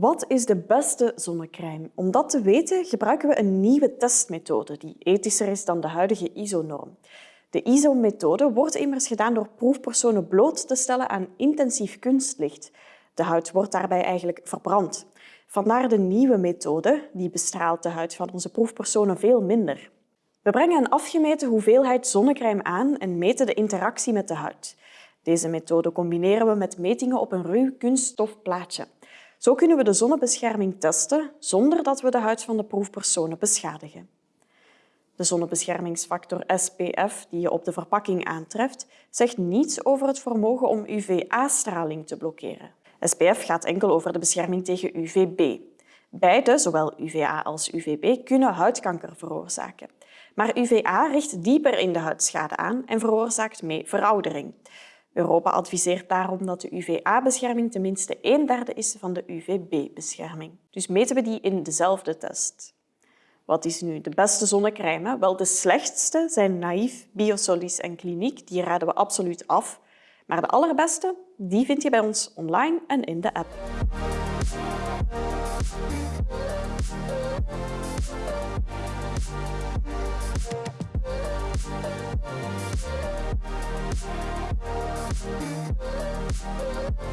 Wat is de beste zonnecrème? Om dat te weten gebruiken we een nieuwe testmethode die ethischer is dan de huidige ISO-norm. De ISO-methode wordt immers gedaan door proefpersonen bloot te stellen aan intensief kunstlicht. De huid wordt daarbij eigenlijk verbrand. Vandaar de nieuwe methode, die bestraalt de huid van onze proefpersonen veel minder. We brengen een afgemeten hoeveelheid zonnecrème aan en meten de interactie met de huid. Deze methode combineren we met metingen op een ruw kunststofplaatje. Zo kunnen we de zonnebescherming testen zonder dat we de huid van de proefpersonen beschadigen. De zonnebeschermingsfactor SPF die je op de verpakking aantreft, zegt niets over het vermogen om UVA-straling te blokkeren. SPF gaat enkel over de bescherming tegen UVB. Beide, zowel UVA als UVB, kunnen huidkanker veroorzaken. Maar UVA richt dieper in de huidschade aan en veroorzaakt mee veroudering. Europa adviseert daarom dat de UVA-bescherming tenminste een derde is van de UVB-bescherming. Dus meten we die in dezelfde test. Wat is nu de beste zonnecrème? Wel, de slechtste zijn Naïef, Biosolis en Kliniek. Die raden we absoluut af. Maar de allerbeste die vind je bij ons online en in de app. Peace.